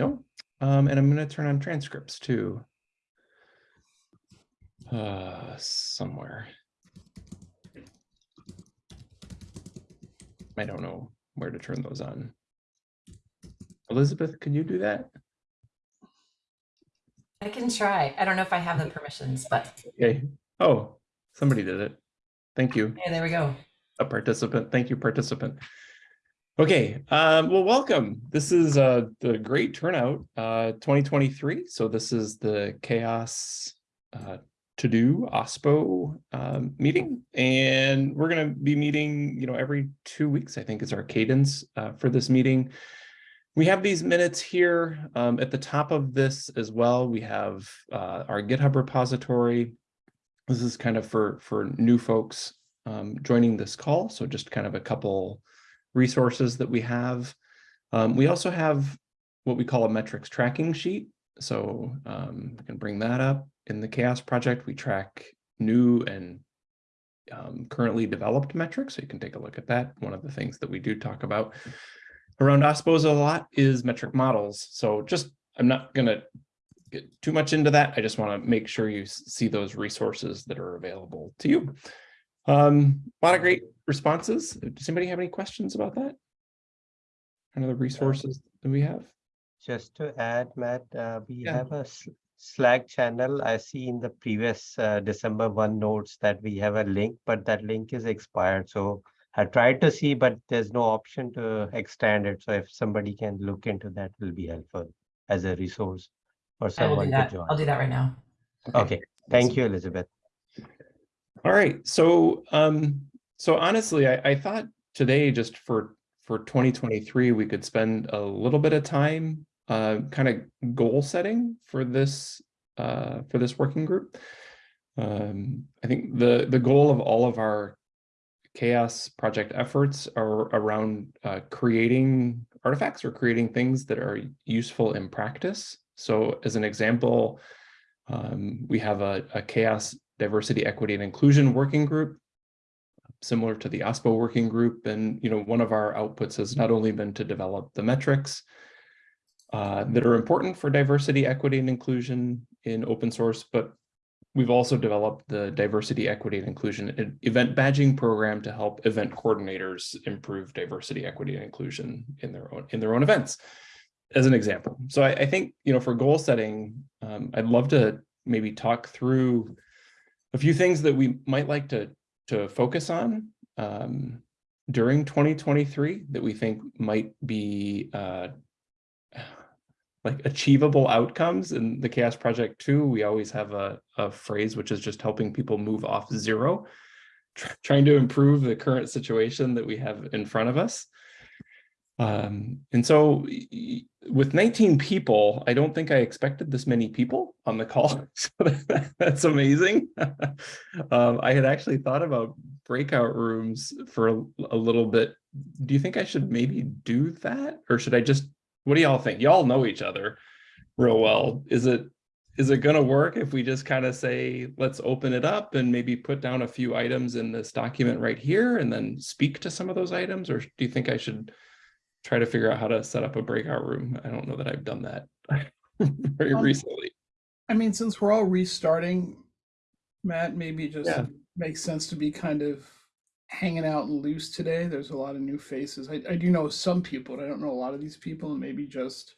No. Um, and I'm going to turn on transcripts too. Uh, somewhere. I don't know where to turn those on. Elizabeth, can you do that? I can try. I don't know if I have the permissions, but Okay. Oh, somebody did it. Thank you. yeah, there we go. a participant. Thank you, participant. Okay, um, well, welcome. This is uh, the great turnout, uh, 2023. So this is the Chaos uh, To Do OSPO um, meeting, and we're going to be meeting, you know, every two weeks. I think is our cadence uh, for this meeting. We have these minutes here um, at the top of this as well. We have uh, our GitHub repository. This is kind of for for new folks um, joining this call. So just kind of a couple resources that we have. Um, we also have what we call a metrics tracking sheet. So um, I can bring that up. In the chaos project, we track new and um, currently developed metrics. So you can take a look at that. One of the things that we do talk about around OSPOs a lot is metric models. So just, I'm not going to get too much into that. I just want to make sure you see those resources that are available to you. Um, a lot of great responses. Does anybody have any questions about that? Kind of the resources that we have? Just to add, Matt, uh, we Yeah. have a Slack channel. I see in the previous uh, December 1 notes that we have a link, but that link is expired. So I tried to see, but there's no option to extend it. So if somebody can look into that, it will be helpful as a resource for I will do someone to that. join. I'll do that right now. Okay, thank you, Elizabeth. All right, so um, so honestly, I, I thought today just for for 2023 we could spend a little bit of time uh, kind of goal setting for this uh, for this working group. Um, I think the the goal of all of our chaos project efforts are around uh, creating artifacts or creating things that are useful in practice. So as an example, um, we have a, a chaos diversity, equity, and inclusion working group, similar to the OSPO working group. And, you know, one of our outputs has not only been to develop the metrics uh, that are important for diversity, equity, and inclusion in open source, but we've also developed the diversity, equity, and inclusion event badging program to help event coordinators improve diversity, equity, and inclusion in their own in their own events, as an example. So I, I think, you know, for goal setting, um, I'd love to maybe talk through a few things that we might like to, to focus on um, during 2023 that we think might be uh, like achievable outcomes. In the chaos project too we always have a, a phrase which is just helping people move off zero trying to improve the current situation that we have in front of us um, and so with 19 people, I don't think I expected this many people on the call. So that, that's amazing. um, I had actually thought about breakout rooms for a, a, little bit. Do you think I should maybe do that? Or should I just, what do y'all think? Y'all know each other real well. Is it, is it going to work if we just kind of say, let's open it up and maybe put down a few items in this document right here and then speak to some of those items? Or do you think I should try to figure out how to set up a breakout room. I don't know that I've done that very um, recently. I mean, since we're all restarting, Matt, maybe it just yeah. makes sense to be kind of hanging out and loose today. There's a lot of new faces. I, I do know some people, but I don't know a lot of these people, and maybe just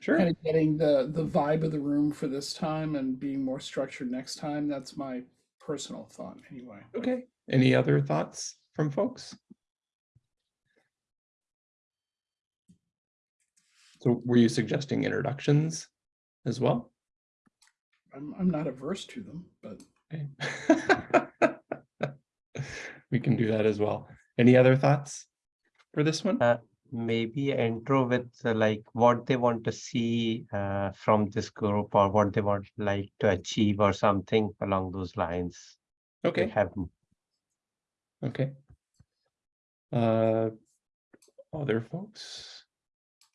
sure. kind of getting the the vibe of the room for this time and being more structured next time. That's my personal thought, anyway. Okay. Any other thoughts from folks? So were you suggesting introductions as well? I'm, I'm not averse to them, but. Okay. we can do that as well. Any other thoughts for this one? Uh, maybe intro with uh, like what they want to see uh, from this group or what they want like to achieve or something along those lines. Okay. Have Okay. Uh, other folks?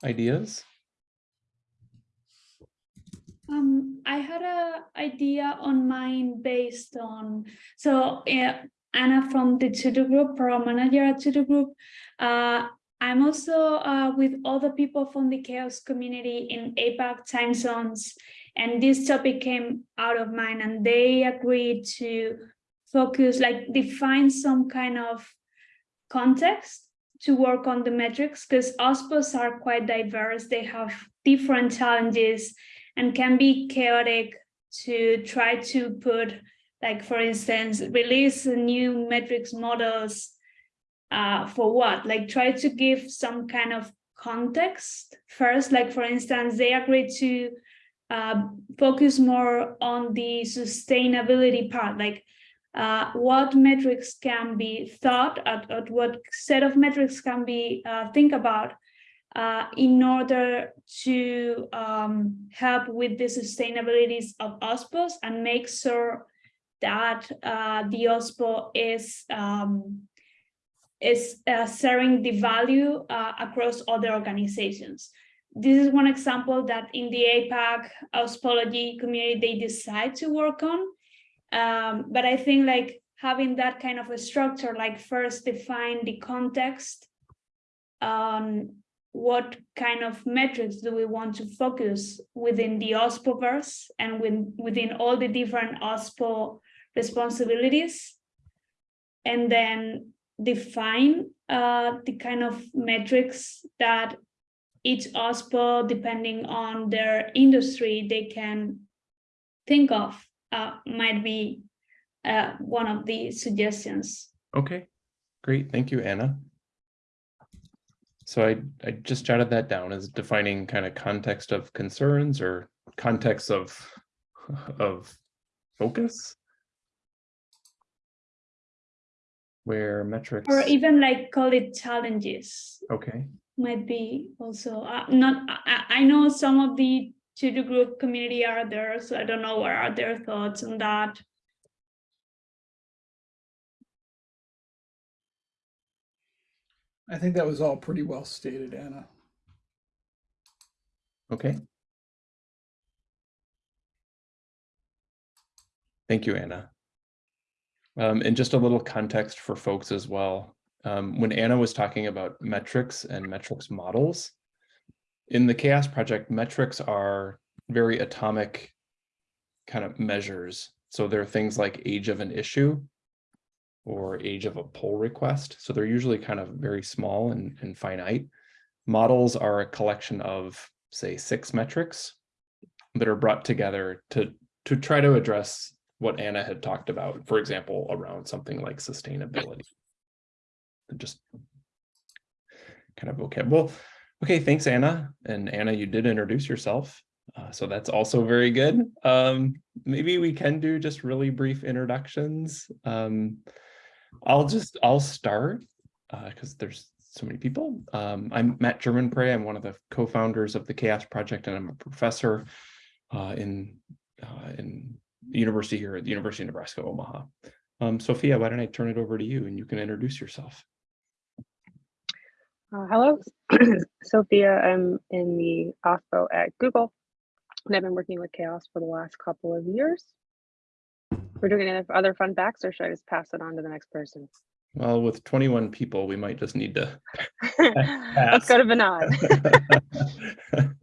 Ideas? Um, I had a idea on mine based on so uh, Anna from the TODO Group, Program Manager at TODO Group, uh, I'm also uh, with other people from the chaos community in APAC time zones, and this topic came out of mine, and they agreed to focus, like define some kind of context to work on the metrics because OSPOs are quite diverse. They have different challenges and can be chaotic to try to put, like for instance, release new metrics models uh, for what? Like try to give some kind of context first. Like for instance, they agreed to uh, focus more on the sustainability part, like uh, what metrics can be thought at, at what set of metrics can be uh, think about uh, in order to um, help with the sustainabilities of OSPOs and make sure that uh, the OSPO is um, is uh, sharing the value uh, across other organizations. This is one example that in the APAC OSPology community, they decide to work on. Um, but I think like having that kind of a structure, like first define the context on what kind of metrics do we want to focus within the OSPOverse and with, within all the different OSPO responsibilities. And then define uh, the kind of metrics that each OSPO, depending on their industry, they can think of uh, might be uh, one of the suggestions. Okay, great. Thank you, Anna. So I, I just jotted that down as defining kind of context of concerns or context of, of focus. Where metrics, Or even like call it challenges okay, might be also uh, not, I, I know some of the TODO group community are there, so I don't know what are their thoughts on that. I think that was all pretty well stated, Anna. okay. Thank you, Anna. Um, and just a little context for folks as well. Um, when Anna was talking about metrics and metrics models, in the chaos project, metrics are very atomic kind of measures. So there are things like age of an issue or age of a pull request. So they're usually kind of very small and, and finite. Models are a collection of, say, six metrics that are brought together to, to try to address what Anna had talked about, for example, around something like sustainability. Just kind of okay. Well, okay, thanks, Anna. And Anna, you did introduce yourself. Uh, so that's also very good. Um, maybe we can do just really brief introductions. Um, I'll just, I'll start because uh, there's so many people. Um, I'm Matt Germonprez. I'm one of the co-founders of the Chaos Project, and I'm a professor uh, in uh, in the university here at the University of Nebraska, Omaha. Um, Sophia, why don't I turn it over to you and you can introduce yourself. Uh, hello, Sophia. I'm in the OSPO at Google, and I've been working with Chaos for the last couple of years. We're doing any other fun facts, or should I just pass it on to the next person? Well, with 21 people, we might just need to. Let's go to Vinod.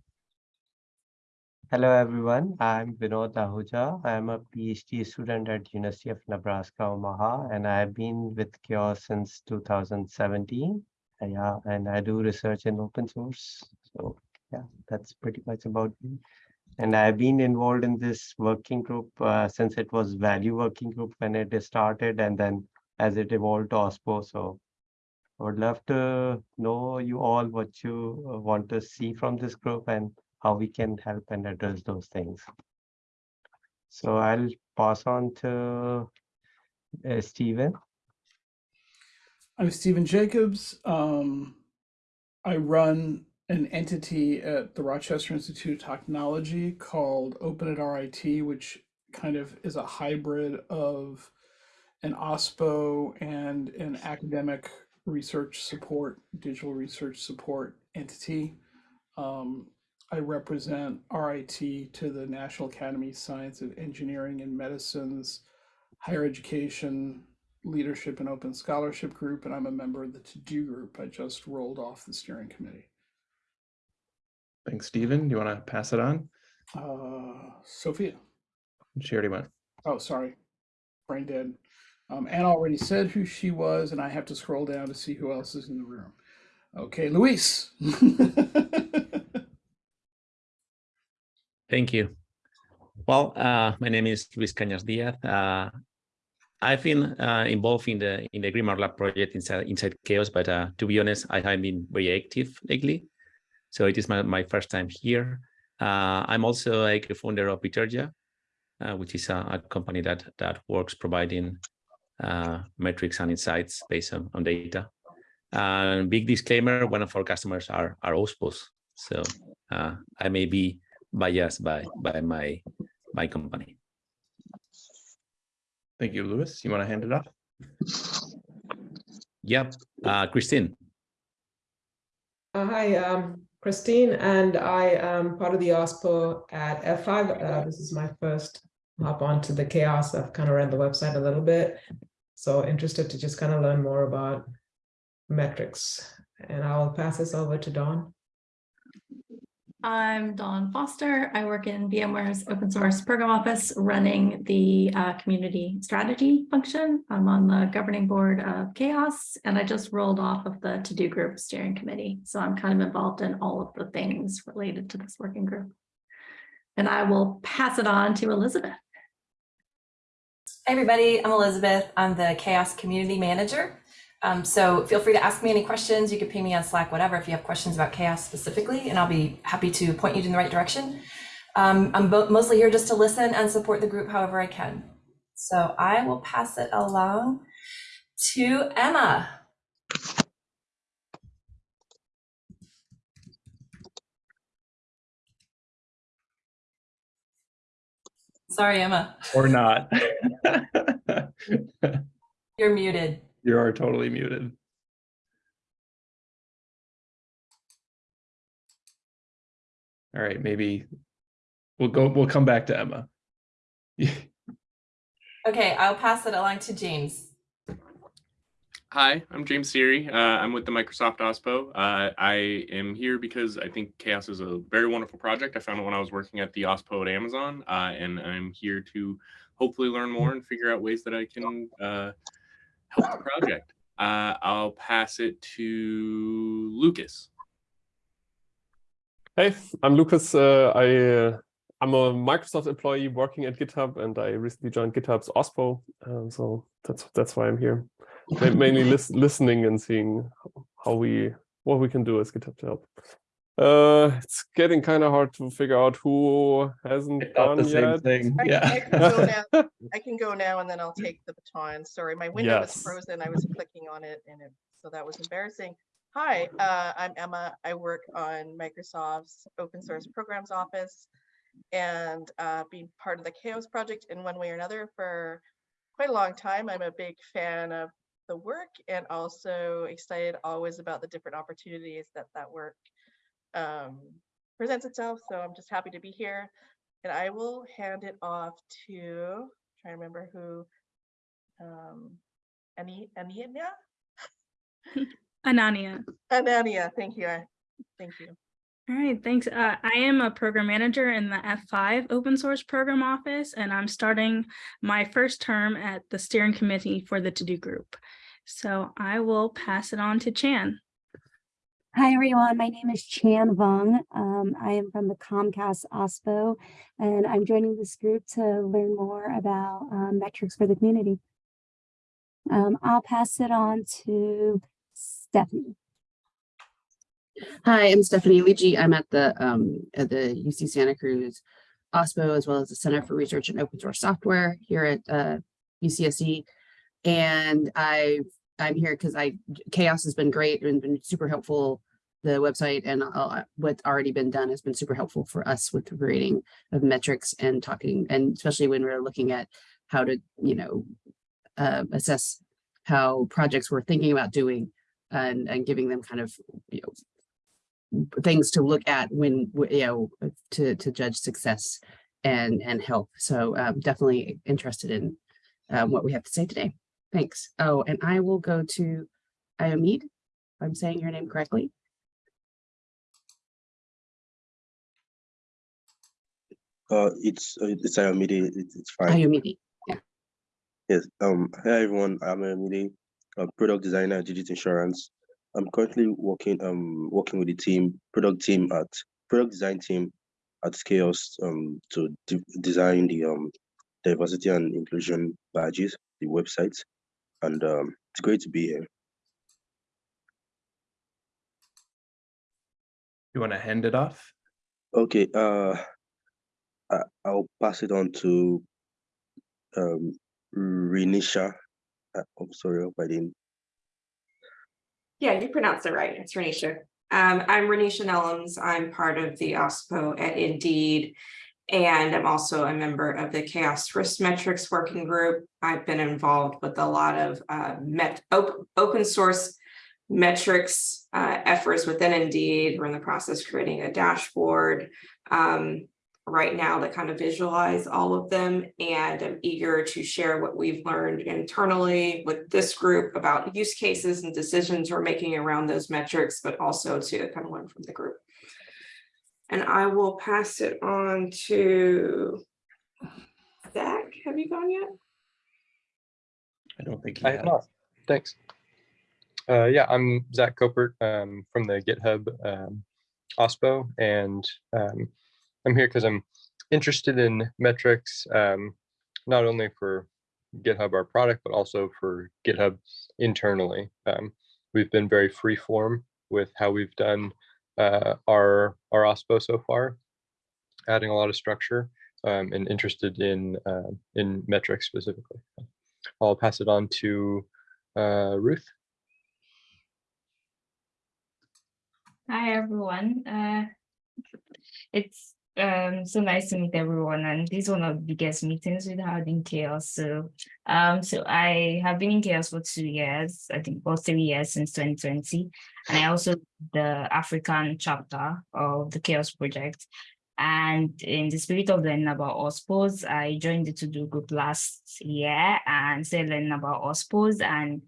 Hello everyone, I'm Vinod Ahuja. I'm a PhD student at University of Nebraska, Omaha, and I've been with Chaos since 2017. Yeah, and I do research in open source. So yeah, that's pretty much about me. And I've been involved in this working group uh, since it was value working group when it started and then as it evolved to OSPO. So I would love to know you all what you uh, want to see from this group and how we can help and address those things. So I'll pass on to uh. I'm Stephen Jacobs. Um, I run an entity at the Rochester Institute of Technology called Open at RIT, which kind of is a hybrid of an OSPO and an academic research support, digital research support entity. Um, I represent RIT to the National Academy of Science and Engineering and Medicine's higher education leadership and open scholarship group, and I'm a member of the to-do group. I just rolled off the steering committee. Thanks, Stephen. Do you want to pass it on? Uh, Sophia. She already went. Oh, sorry. Brain dead. Um, Anna already said who she was, and I have to scroll down to see who else is in the room. Okay, Luis. Thank you. Well, uh, my name is Luis Cañas Diaz. Uh, I've been uh, involved in the in the GrimoireLab project inside inside Chaos, but uh, to be honest, I haven't been very active lately. So it is my, my first time here. Uh, I'm also a co-founder of Bitergia, uh, which is a, a, company that that works providing uh, metrics and insights based on, on data. And big disclaimer: one of our customers are are OSPOs, so uh, I may be biased by by my my company. Thank you, Luis. You want to hand it off? Yep, uh, Christine. Uh, hi, um, Christine, and I am part of the OSPO at F5. Uh, this is my first hop onto the chaos. I've kind of read the website a little bit. So interested to just kind of learn more about metrics. And I'll pass this over to Dawn. I'm Dawn Foster. I work in VMware's open source program office running the uh, community strategy function. I'm on the governing board of Chaos, and I just rolled off of the to-do group steering committee. So I'm kind of involved in all of the things related to this working group. And I will pass it on to Elizabeth. Hey everybody, I'm Elizabeth. I'm the Chaos Community Manager. Um, so feel free to ask me any questions. You can ping me on Slack, whatever, if you have questions about chaos specifically, and I'll be happy to point you in the right direction. Um, I'm mostly here just to listen and support the group however I can. So I will pass it along to Emma. Sorry, Emma. Or not. You're muted. You are totally muted. All right, maybe we'll go, we'll come back to Emma. okay, I'll pass it along to James. Hi, I'm James Seary. Uh, I'm with the Microsoft OSPO. Uh, I am here because I think Chaos is a very wonderful project. I found it when I was working at the OSPO at Amazon, uh, and I'm here to hopefully learn more and figure out ways that I can uh, help the project. Uh, I'll pass it to Lucas. Hey, I'm Lucas. Uh, I uh, I'm a Microsoft employee working at GitHub, and I recently joined GitHub's OSPO. Um, so that's that's why I'm here, mainly lis listening and seeing how we what we can do as GitHub to help. Uh, it's getting kind of hard to figure out who hasn't gone the yet. Thing. I, Yeah. I, can go now. I can go now and then I'll take the baton. Sorry, my window was frozen. I was clicking on it and it, so that was embarrassing. Hi, uh, I'm Emma. I work on Microsoft's open source programs office and uh, been part of the Chaos project in one way or another for quite a long time. I'm a big fan of the work and also excited always about the different opportunities that that work um, presents itself. So I'm just happy to be here. And I will hand it off to, try to remember who, um, Ani, Ania? Anania. Anania, thank you. Thank you. All right, thanks. Uh, I am a program manager in the F5 open source program office, and I'm starting my first term at the steering committee for the to-do group. So I will pass it on to Chan. Hi, everyone. My name is Chan Vong. Um, I am from the Comcast OSPO, and I'm joining this group to learn more about um, metrics for the community. Um, I'll pass it on to Stephanie. Hi, I'm Stephanie Lieggi. I'm at the um, at the UC Santa Cruz OSPO as well as the Center for Research and Open Source Software here at uh, UCSC. And I I'm here because I Chaos has been great and been super helpful. The website and uh, what's already been done has been super helpful for us with the grading of metrics and talking, and especially when we're looking at how to, you know, uh, assess how projects we're thinking about doing and, and giving them kind of, you know, things to look at when you know to to judge success and and help so um, definitely interested in um, what we have to say today Thanks. Oh, and I will go to Iomid, I'm saying your name correctly. Uh, it's uh, it's Ayomide. It's, it's fine. yeah. Yes. Um. Hi everyone. I'm Ayomide, a product designer at Digit Insurance. I'm currently working um working with the team product team at product design team at Chaos um to de design the um diversity and inclusion badges, the website, and um it's great to be here. You want to hand it off? Okay. Uh, I, I'll pass it on to um Renisha. Uh, I'm sorry, I I didn't. Yeah, you pronounced it right. It's Renisha. Um, I'm Renisha Nellums. I'm part of the OSPO at Indeed. And I'm also a member of the Chaos Risk Metrics Working Group. I've been involved with a lot of uh, met, op open source metrics uh, efforts within Indeed. We're in the process of creating a dashboard. Um, right now that kind of visualize all of them. And I'm eager to share what we've learned internally with this group about use cases and decisions we're making around those metrics, but also to kind of learn from the group. And I will pass it on to Zach. Have you gone yet? I don't think I have not. Thanks. Uh, yeah, I'm Zach Copert um, from the GitHub um, OSPO, and um, I'm here because I'm interested in metrics, um, not only for GitHub, our product, but also for GitHub internally. Um, we've been very free form with how we've done uh, our, our OSPO so far, adding a lot of structure um, and interested in, uh, in metrics specifically. I'll pass it on to uh, Ruth. Hi, everyone. Uh, it's um so nice to meet everyone and this is one of the biggest meetings we've had in chaos so um so i have been in chaos for two years i think about three years since 2020 and i also the african chapter of the chaos project and in the spirit of learning about ospos i joined the to do group last year and started learning about ospos and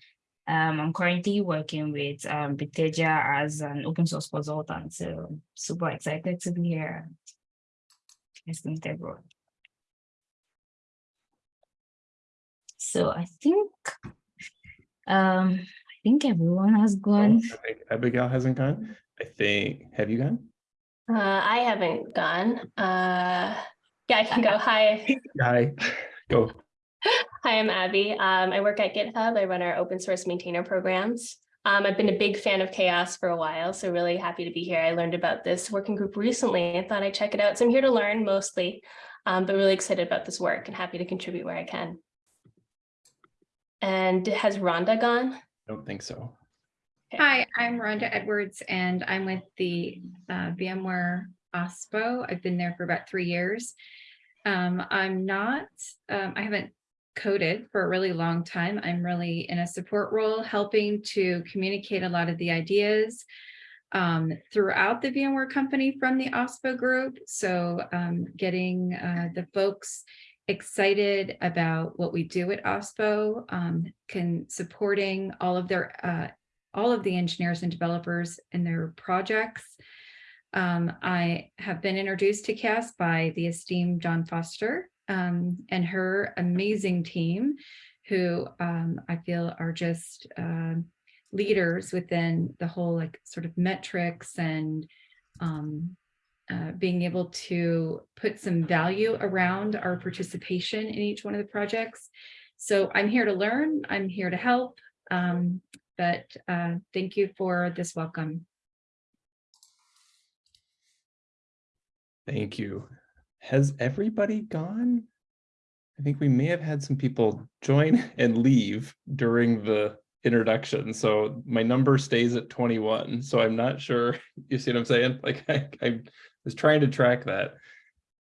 um, I'm currently working with um, as an open source consultant, so super excited to be here. Nice to meet everyone. So I think, um, I think everyone has gone. I think Abigail hasn't gone. I think, have you gone? Uh, I haven't gone. Uh, yeah, I can go. Hi. Hi, go. Hi, I'm Abby. Um, I work at GitHub. I run our open source maintainer programs. Um, I've been a big fan of chaos for a while, so really happy to be here. I learned about this working group recently and thought I'd check it out. So I'm here to learn mostly, um, but really excited about this work and happy to contribute where I can. And has Rhonda gone? I don't think so. Hi, I'm Rhonda Edwards and I'm with the uh, VMware OSPO. I've been there for about three years. Um, I'm not, um, I haven't coded for a really long time. I'm really in a support role, helping to communicate a lot of the ideas um, throughout the VMware company from the OSPO group. So um, getting uh, the folks excited about what we do at OSPO, um, can supporting all of their uh, all of the engineers and developers in their projects. Um, I have been introduced to CAS by the esteemed Dawn Foster, um, and her amazing team who um, I feel are just uh, leaders within the whole like sort of metrics and um, uh, being able to put some value around our participation in each one of the projects. So I'm here to learn, I'm here to help, um, but uh, thank you for this welcome. Thank you. Has everybody gone? I think we may have had some people join and leave during the introduction. So my number stays at 21. So I'm not sure, you see what I'm saying? Like I, I was trying to track that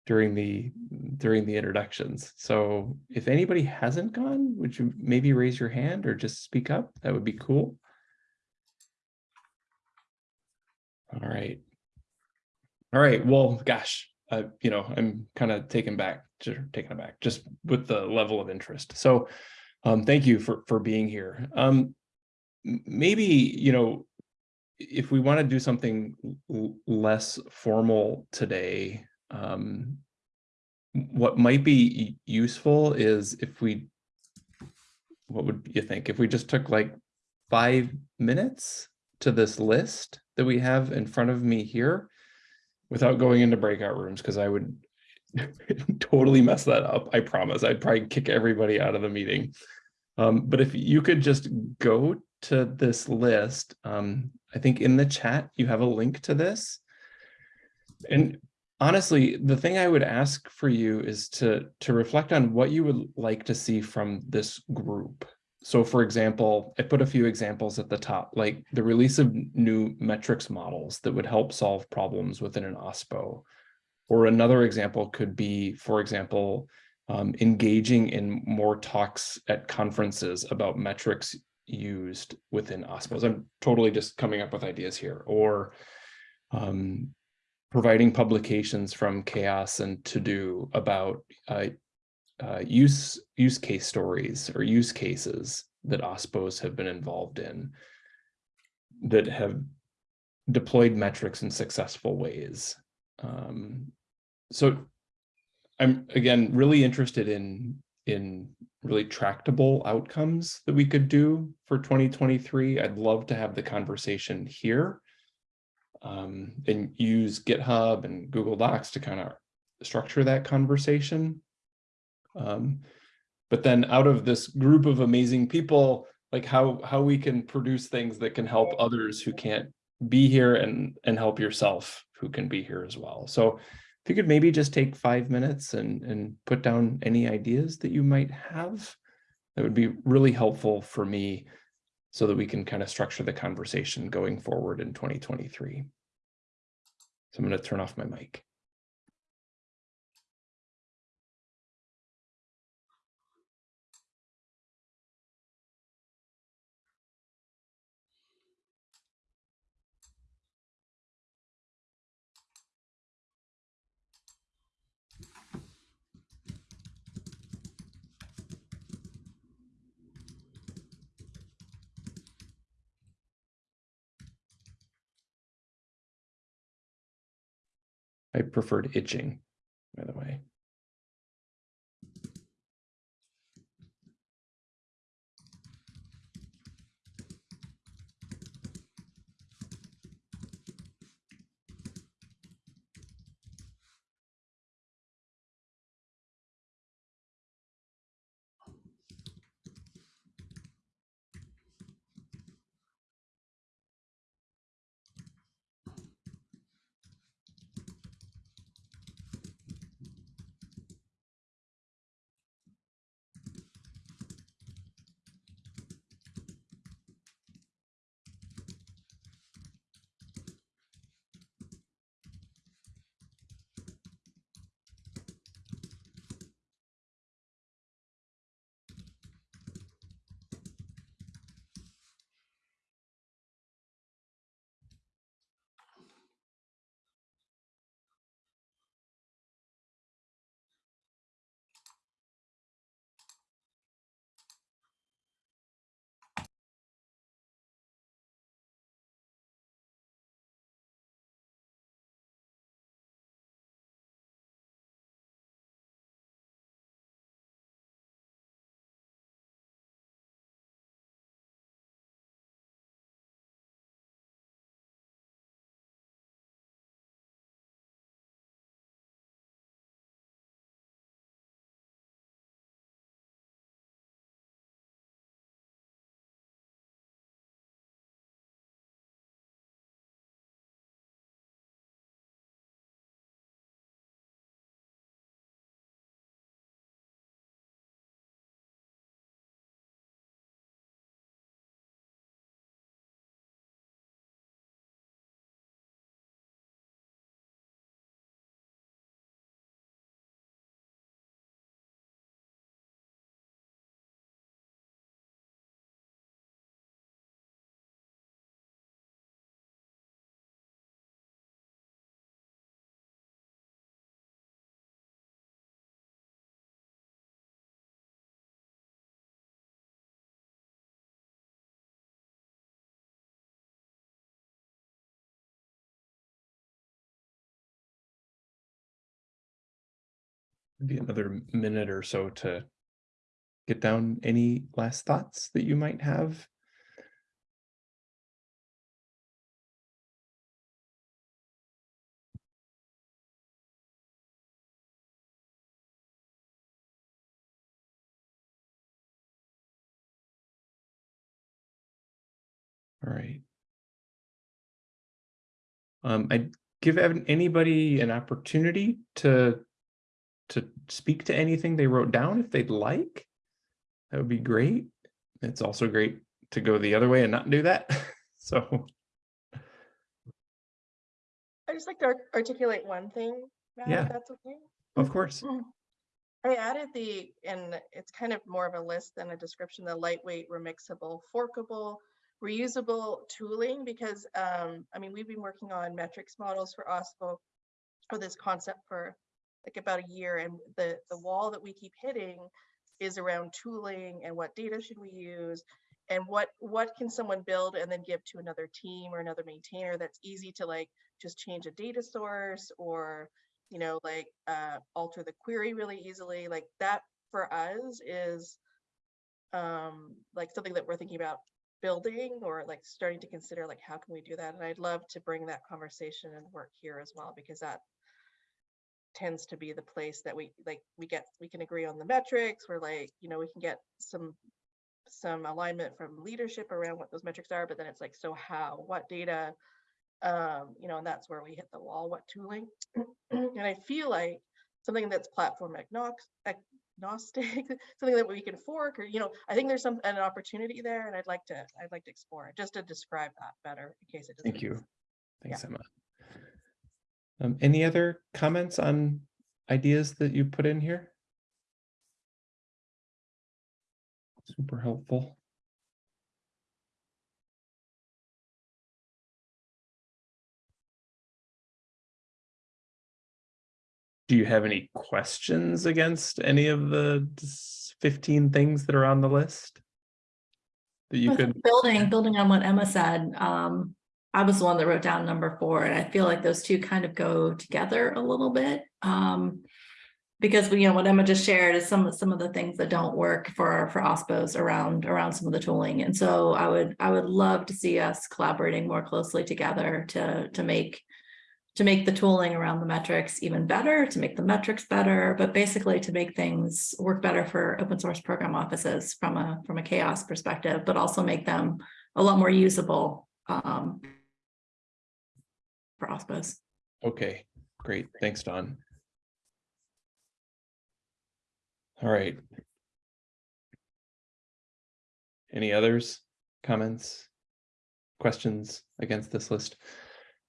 during the during the introductions. So if anybody hasn't gone, would you maybe raise your hand or just speak up? That would be cool. All right. All right. Well, gosh, uh, you know, I'm kind of taken back, taken aback just with the level of interest. So Um, thank you for, for being here. Um, maybe, you know, if we want to do something less formal today, um, what might be useful is if we, what would you think? If we just took like five minutes to this list that we have in front of me here without going into breakout rooms, because I would totally mess that up. I promise. I'd probably kick everybody out of the meeting. Um, but if you could just go to this list, um, I think in the chat, you have a link to this. And honestly, the thing I would ask for you is to, to reflect on what you would like to see from this group. So for example, I put a few examples at the top, like the release of new metrics models that would help solve problems within an OSPO. Or another example could be, for example, um, engaging in more talks at conferences about metrics used within OSPOs. I'm totally just coming up with ideas here. Or um, providing publications from chaos and to do about uh, uh, use use case stories or use cases that OSPOs have been involved in that have deployed metrics in successful ways. Um, so I'm again really interested in in really tractable outcomes that we could do for 2023. I'd love to have the conversation here um, and use GitHub and Google Docs to kind of structure that conversation. Um, but then out of this group of amazing people, like how how we can produce things that can help others who can't be here and and help yourself who can be here as well. So if you could maybe just take five minutes and and put down any ideas that you might have, that would be really helpful for me so that we can kind of structure the conversation going forward in 2023. So I'm going to turn off my mic. I preferred itching, by the way. Maybe another minute or so to get down any last thoughts that you might have. All right. Um, I'd give anybody an opportunity to to speak to anything they wrote down if they'd like. That would be great. It's also great to go the other way and not do that. So, I just like to articulate one thing, Matt, Yeah. if that's okay. of course. I added the, and it's kind of more of a list than a description, the lightweight, remixable, forkable, reusable tooling, because, um, I mean, we've been working on metrics models for OSPO for this concept for like about a year, and the, the wall that we keep hitting is around tooling and what data should we use? And what, what can someone build and then give to another team or another maintainer that's easy to like, just change a data source or you know, like uh, alter the query really easily. Like that for us is um, like something that we're thinking about building or like starting to consider like how can we do that? And I'd love to bring that conversation and work here as well because that tends to be the place that we like we get we can agree on the metrics. We're like you know we can get some some alignment from leadership around what those metrics are, but then it's like so how what data um, you know, and that's where we hit the wall, what tooling. and I feel like something that's platform agnostic, something that we can fork or, you know, I think there's some an opportunity there and I'd like to, I'd like to explore it just to describe that better in case it doesn't. Thank you. Thanks, Yeah. Emma. Um, any other comments on ideas that you put in here? Super helpful. Do you have any questions against any of the 15 things that are on the list? That you could, Building, building on what Emma said, um, I was the one that wrote down number four, and I feel like those two kind of go together a little bit. Um, because we, you know, what Emma just shared is some, some of the things that don't work for, for OSPOs around, around some of the tooling. And so I would, I would love to see us collaborating more closely together to, to make, to make the tooling around the metrics even better, to make the metrics better, but basically to make things work better for open source program offices from a, from a chaos perspective, but also make them a lot more usable um, for OSPOs. okay, great. Thanks, Dawn. All right. Any others, comments, questions against this list?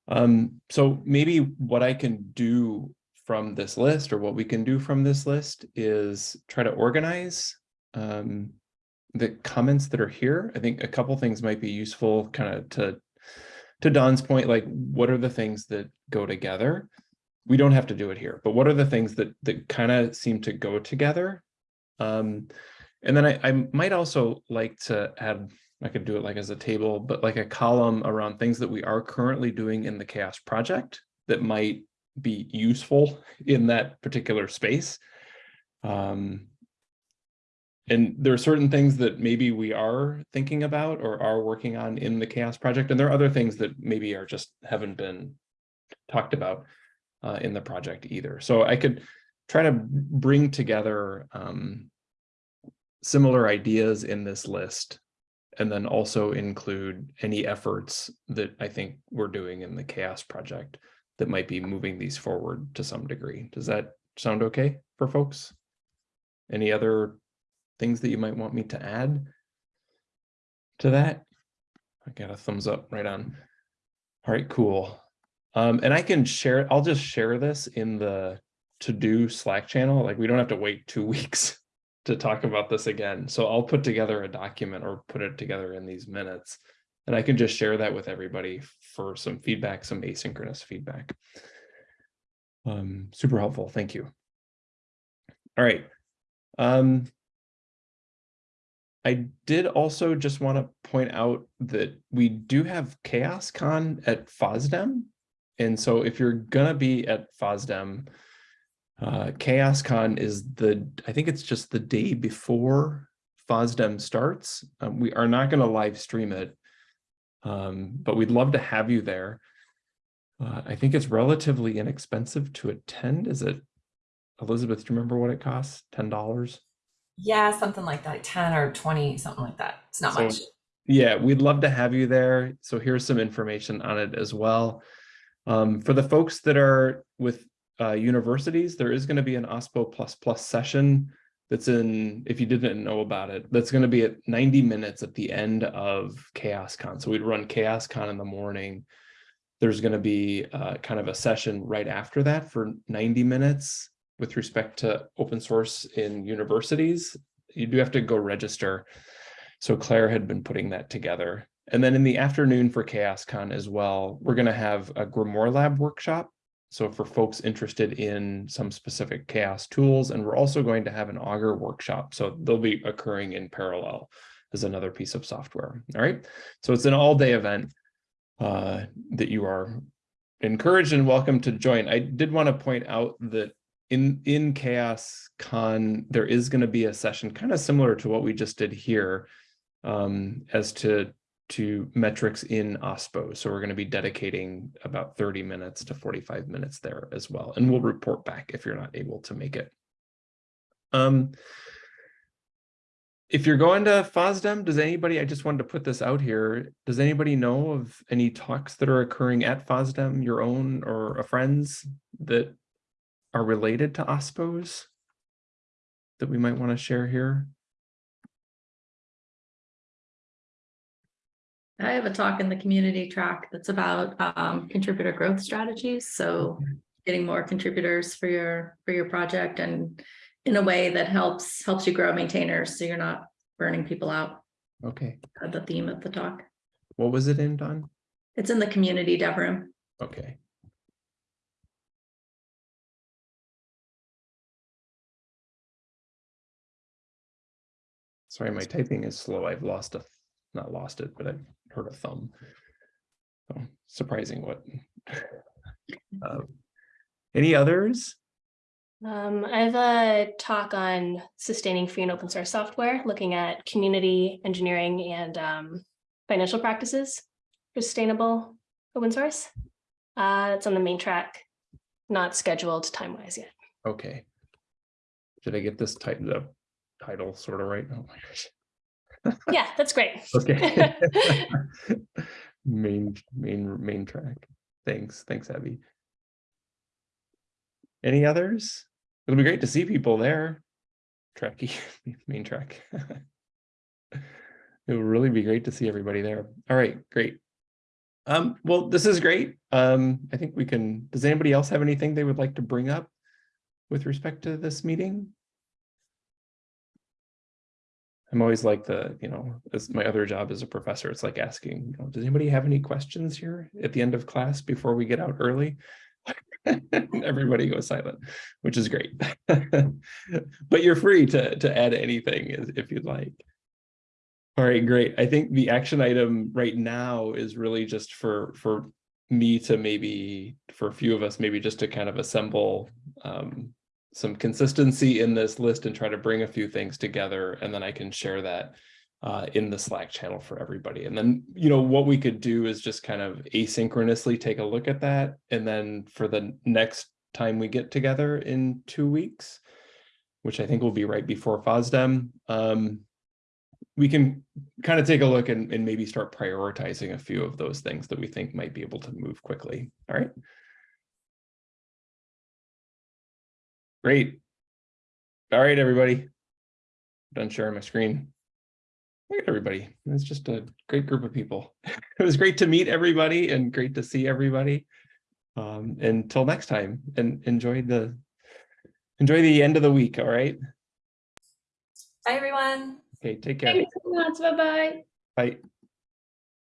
Um, so maybe what I can do from this list or what we can do from this list is try to organize um, the comments that are here. I think a couple things might be useful kind of to to Dawn's point, like what are the things that go together? We don't have to do it here, but what are the things that that kind of seem to go together? Um, and then I, I might also like to add, I could do it like as a table, but like a column around things that we are currently doing in the chaos project that might be useful in that particular space. Um, and there are certain things that maybe we are thinking about or are working on in the chaos project. And there are other things that maybe are just haven't been talked about uh, in the project either. So I could try to bring together um, similar ideas in this list and then also include any efforts that I think we're doing in the chaos project that might be moving these forward to some degree. Does that sound okay for folks? Any other things that you might want me to add to that? I got a thumbs up right on. All right, cool. Um, and I can share, I'll just share this in the to-do Slack channel. Like we don't have to wait two weeks to talk about this again. So I'll put together a document or put it together in these minutes. And I can just share that with everybody for some feedback, some asynchronous feedback. Um, super helpful. Thank you. All right. Um, I did also just want to point out that we do have ChaosCon at FOSDEM. And so if you're going to be at FOSDEM, Uh, ChaosCon is the, I think it's just the day before FOSDEM starts. Um, we are not going to live stream it, um, but we'd love to have you there. Uh, I think it's relatively inexpensive to attend. Is it, Elizabeth, do you remember what it costs? $10? Yeah, something like that, like 10 or 20, something like that. It's not So, much. Yeah, we'd love to have you there. So here's some information on it as well. Um, for the folks that are with uh, universities, there is going to be an OSPO plus plus session that's in, if you didn't know about it, that's going to be at 90 minutes at the end of CHAOSScon. So we'd run CHAOSScon in the morning. There's going to be uh, kind of a session right after that for 90 minutes with respect to open source in universities. You do have to go register. So Claire had been putting that together. And then in the afternoon for CHAOSScon as well, we're going to have a GrimoireLab workshop. So for folks interested in some specific CHAOSS tools, and we're also going to have an Augur workshop. So they'll be occurring in parallel as another piece of software. All right. So it's an all day event uh, that you are encouraged and welcome to join. I did want to point out that in, in Chaos Con, there is going to be a session kind of similar to what we just did here um, as to to metrics in OSPO. So we're going to be dedicating about 30 minutes to 45 minutes there as well. And we'll report back if you're not able to make it. Um, if you're going to FOSDEM, does anybody, I just wanted to put this out here, does anybody know of any talks that are occurring at FOSDEM, your own or a friend's that are related to OSPOs that we might want to share here? I have a talk in the community track that's about um, contributor growth strategies. So getting more contributors for your for your project and in a way that helps helps you grow maintainers so you're not burning people out. Okay, Uh, The theme of the talk. what was it in, Dawn? It's in the community dev room. Okay. Sorry, my typing is slow. I've lost a, not lost it, but I've hurt a thumb. So surprising what. Uh, Any others? Um, I have a talk on sustaining free and open source software, looking at community engineering and um, financial practices for sustainable open source. Uh, it's on the main track, not scheduled time wise yet. Okay. Should I get this title, the title sort of right? Oh my gosh. Yeah, that's great. Okay. Main, main, main track. Thanks, thanks, Abby. Any others? It'll be great to see people there. Tracky, main track. It will really be great to see everybody there. All right, great. Um, well, this is great. Um, I think we can, does anybody else have anything they would like to bring up with respect to this meeting? I'm always like the, you know, as my other job as a professor, it's like asking, you know, does anybody have any questions here at the end of class before we get out early? Everybody goes silent, which is great. But you're free to, to add anything if you'd like. All right, great. I think the action item right now is really just for, for me to maybe, for a few of us, maybe just to kind of assemble um, some consistency in this list and try to bring a few things together, and then I can share that uh, in the Slack channel for everybody. And then, you know, what we could do is just kind of asynchronously take a look at that. And then for the next time we get together in two weeks, which I think will be right before FOSDEM, um, we can kind of take a look and, and maybe start prioritizing a few of those things that we think might be able to move quickly. All right. Great. All right, everybody. Done sharing my screen. Look at everybody. It's just a great group of people. It was great to meet everybody and great to see everybody. Um, until next time and enjoy the enjoy the end of the week. All right. Bye, everyone. Okay, take care. Thanks so much. Bye-bye. Bye.